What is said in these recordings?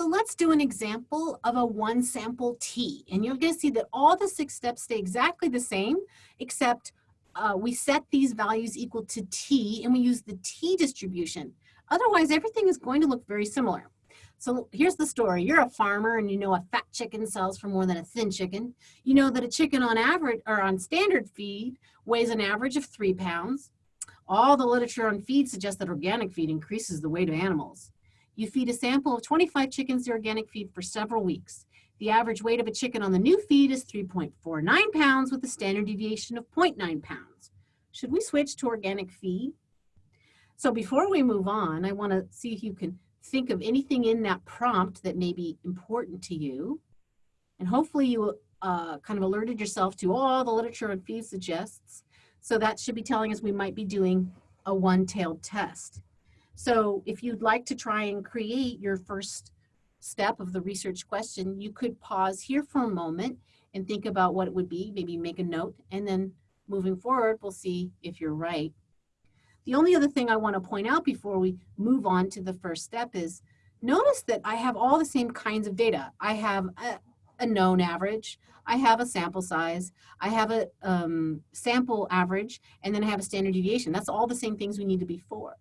So let's do an example of a one sample T. And you're gonna see that all the six steps stay exactly the same, except uh, we set these values equal to T and we use the T distribution. Otherwise, everything is going to look very similar. So here's the story. You're a farmer and you know a fat chicken sells for more than a thin chicken. You know that a chicken on average or on standard feed weighs an average of three pounds. All the literature on feed suggests that organic feed increases the weight of animals. You feed a sample of 25 chickens the organic feed for several weeks. The average weight of a chicken on the new feed is 3.49 pounds with a standard deviation of 0.9 pounds. Should we switch to organic feed? So before we move on, I wanna see if you can think of anything in that prompt that may be important to you. And hopefully you uh, kind of alerted yourself to all the literature on feed suggests. So that should be telling us we might be doing a one-tailed test. So if you'd like to try and create your first step of the research question, you could pause here for a moment and think about what it would be, maybe make a note, and then moving forward, we'll see if you're right. The only other thing I want to point out before we move on to the first step is notice that I have all the same kinds of data. I have a, a known average, I have a sample size, I have a um, sample average, and then I have a standard deviation. That's all the same things we need to be for.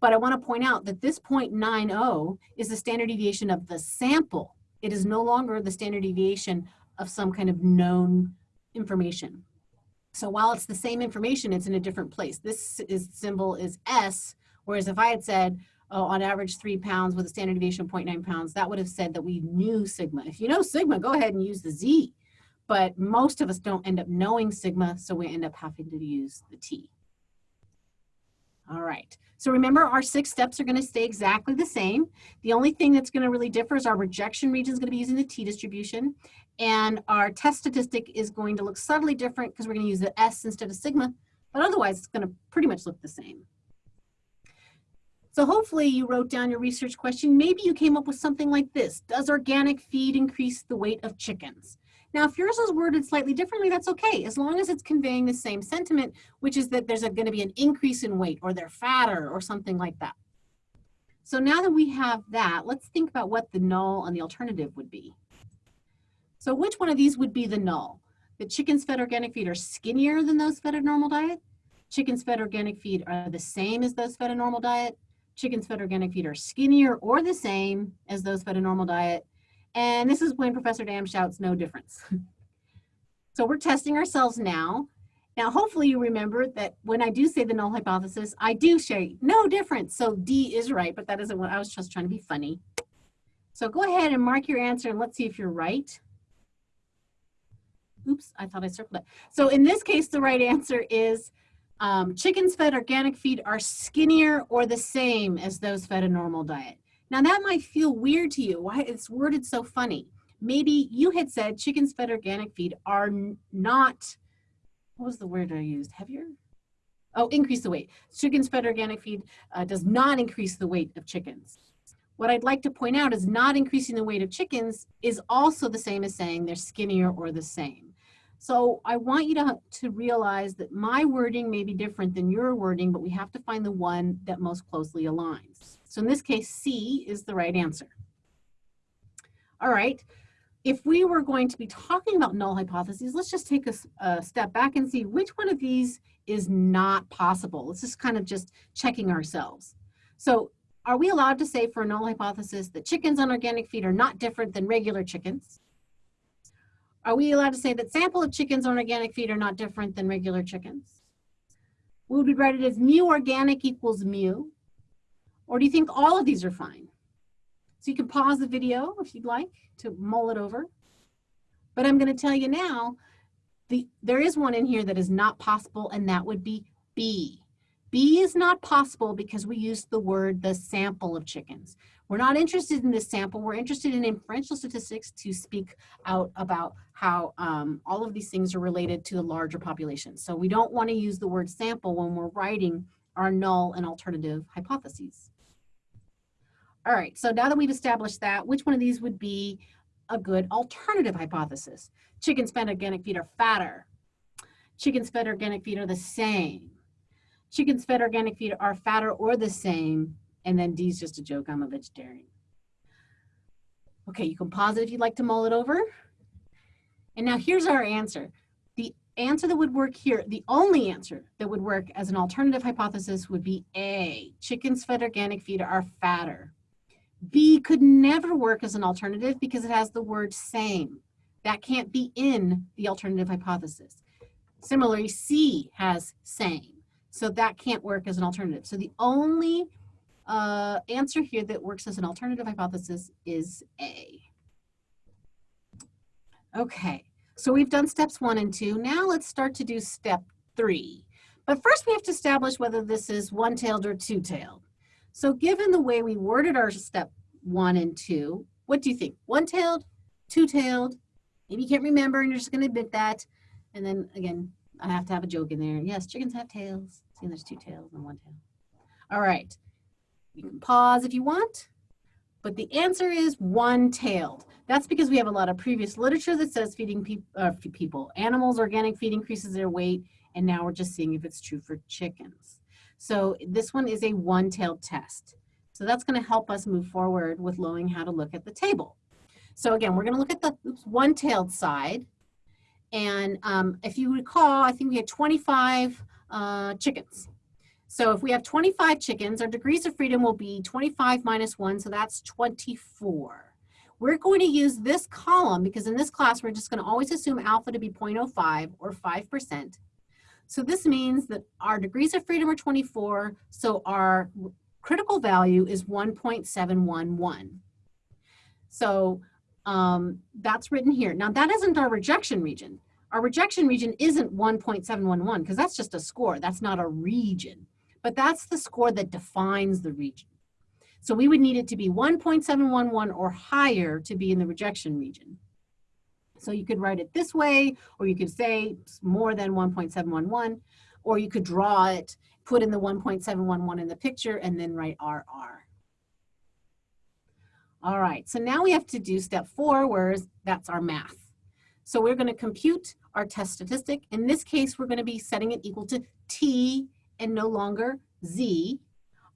But I want to point out that this 0.90 is the standard deviation of the sample. It is no longer the standard deviation of some kind of known information. So while it's the same information, it's in a different place. This is, symbol is S, whereas if I had said, oh, on average three pounds with a standard deviation of 0.9 pounds, that would have said that we knew sigma. If you know sigma, go ahead and use the Z. But most of us don't end up knowing sigma, so we end up having to use the T. All right, so remember our six steps are gonna stay exactly the same. The only thing that's gonna really differ is our rejection region is gonna be using the T distribution and our test statistic is going to look subtly different because we're gonna use the S instead of sigma, but otherwise it's gonna pretty much look the same. So hopefully you wrote down your research question. Maybe you came up with something like this. Does organic feed increase the weight of chickens? Now, if yours is worded slightly differently, that's okay, as long as it's conveying the same sentiment, which is that there's going to be an increase in weight or they're fatter or something like that. So now that we have that, let's think about what the null and the alternative would be. So which one of these would be the null? The chickens fed organic feed are skinnier than those fed a normal diet. Chickens fed organic feed are the same as those fed a normal diet. Chickens fed organic feed are skinnier or the same as those fed a normal diet. And this is when Professor Dam shouts no difference. so we're testing ourselves now. Now, hopefully you remember that when I do say the null hypothesis, I do say no difference. So D is right, but that isn't what I was just trying to be funny. So go ahead and mark your answer and let's see if you're right. Oops, I thought I circled it. So in this case, the right answer is um, chickens fed organic feed are skinnier or the same as those fed a normal diet. Now that might feel weird to you. Why it's worded so funny. Maybe you had said chickens fed organic feed are not, what was the word I used? Heavier? Oh, increase the weight. Chickens fed organic feed uh, does not increase the weight of chickens. What I'd like to point out is not increasing the weight of chickens is also the same as saying they're skinnier or the same. So I want you to, to realize that my wording may be different than your wording, but we have to find the one that most closely aligns. So in this case, C is the right answer. All right, if we were going to be talking about null hypotheses, let's just take a, a step back and see which one of these is not possible. Let's just kind of just checking ourselves. So are we allowed to say for a null hypothesis that chickens on organic feed are not different than regular chickens? Are we allowed to say that sample of chickens on organic feed are not different than regular chickens? Would we write it as mu organic equals mu? Or do you think all of these are fine? So you can pause the video if you'd like to mull it over. But I'm going to tell you now, the, there is one in here that is not possible, and that would be B. B is not possible because we use the word the sample of chickens. We're not interested in this sample. We're interested in inferential statistics to speak out about how um, all of these things are related to the larger population. So we don't want to use the word sample when we're writing our null and alternative hypotheses. All right, so now that we've established that, which one of these would be a good alternative hypothesis? Chickens fed organic feed are fatter. Chickens fed organic feed are the same. Chickens fed organic feed are fatter or the same. And then D is just a joke, I'm a vegetarian. Okay, you can pause it if you'd like to mull it over. And now here's our answer. The answer that would work here, the only answer that would work as an alternative hypothesis would be A, chickens fed organic feed are fatter. B could never work as an alternative because it has the word same. That can't be in the alternative hypothesis. Similarly, C has same. So that can't work as an alternative. So the only uh, answer here that works as an alternative hypothesis is A. Okay, so we've done steps one and two. Now let's start to do step three. But first we have to establish whether this is one-tailed or two-tailed. So given the way we worded our step one and two, what do you think? One-tailed, two-tailed? Maybe you can't remember and you're just gonna admit that. And then again, I have to have a joke in there. Yes, chickens have tails. See, there's two tails and one tail. All right, you can pause if you want, but the answer is one-tailed. That's because we have a lot of previous literature that says feeding pe uh, people, animals, organic feed increases their weight, and now we're just seeing if it's true for chickens. So this one is a one-tailed test. So that's gonna help us move forward with knowing how to look at the table. So again, we're gonna look at the one-tailed side. And um, if you recall, I think we had 25 uh, chickens. So if we have 25 chickens, our degrees of freedom will be 25 minus 1, so that's 24. We're going to use this column because in this class we're just going to always assume alpha to be 0.05 or 5%. So this means that our degrees of freedom are 24, so our critical value is 1.711. So um, that's written here. Now that isn't our rejection region. Our rejection region isn't 1.711 because that's just a score. That's not a region but that's the score that defines the region. So we would need it to be 1.711 or higher to be in the rejection region. So you could write it this way, or you could say more than 1.711, or you could draw it, put in the 1.711 in the picture, and then write RR. All right, so now we have to do step four, where that's our math. So we're gonna compute our test statistic. In this case, we're gonna be setting it equal to T and no longer z.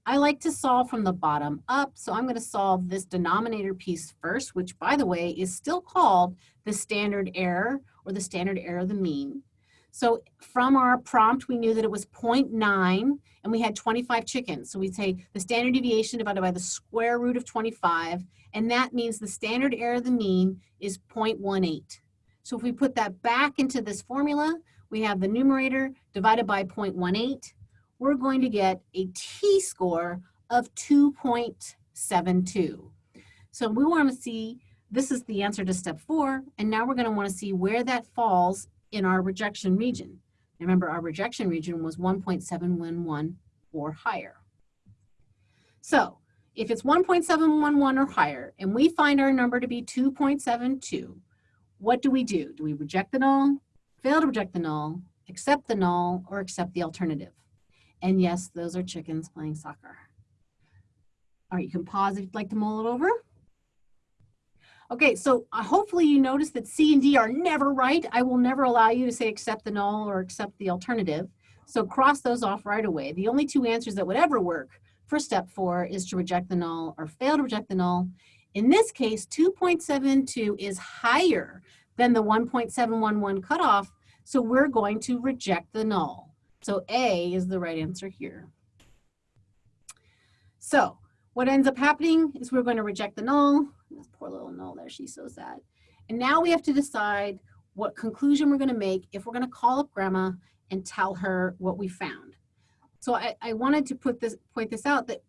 I like to solve from the bottom up, so I'm going to solve this denominator piece first, which by the way is still called the standard error or the standard error of the mean. So from our prompt, we knew that it was 0.9 and we had 25 chickens. So we'd say the standard deviation divided by the square root of 25, and that means the standard error of the mean is 0.18. So if we put that back into this formula, we have the numerator divided by 0.18 we're going to get a t-score of 2.72. So we want to see, this is the answer to step four, and now we're going to want to see where that falls in our rejection region. Remember, our rejection region was 1.711 or higher. So if it's 1.711 or higher, and we find our number to be 2.72, what do we do? Do we reject the null, fail to reject the null, accept the null, or accept the alternative? And yes, those are chickens playing soccer. All right, you can pause if you'd like to mull it over. Okay, so uh, hopefully you notice that C and D are never right. I will never allow you to say accept the null or accept the alternative. So cross those off right away. The only two answers that would ever work for step four is to reject the null or fail to reject the null. In this case, 2.72 is higher than the 1.711 cutoff, so we're going to reject the null. So A is the right answer here. So what ends up happening is we're going to reject the null. This poor little null there, she's so sad. And now we have to decide what conclusion we're going to make if we're going to call up grandma and tell her what we found. So I, I wanted to put this point this out that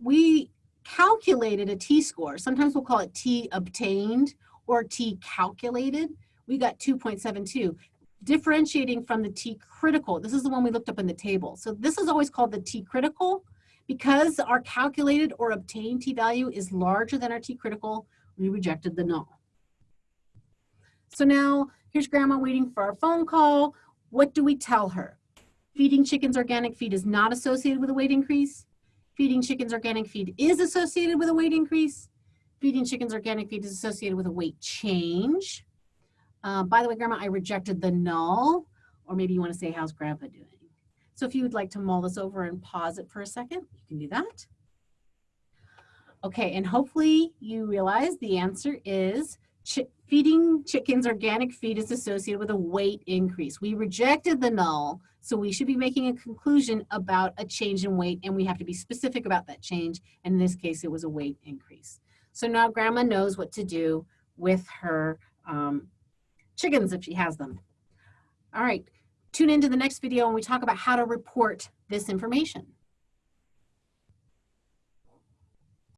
we calculated a t-score. Sometimes we'll call it t obtained or t calculated. We got 2.72 differentiating from the T critical. This is the one we looked up in the table. So this is always called the T critical. Because our calculated or obtained T value is larger than our T critical, we rejected the null. So now here's grandma waiting for our phone call. What do we tell her? Feeding chickens organic feed is not associated with a weight increase. Feeding chickens organic feed is associated with a weight increase. Feeding chickens organic feed is associated with a weight change. Uh, by the way, Grandma, I rejected the null, or maybe you want to say, how's Grandpa doing? So if you would like to mull this over and pause it for a second, you can do that. Okay, and hopefully you realize the answer is feeding chickens organic feed is associated with a weight increase. We rejected the null, so we should be making a conclusion about a change in weight and we have to be specific about that change. In this case, it was a weight increase. So now grandma knows what to do with her um, chickens if she has them. All right, tune into the next video when we talk about how to report this information.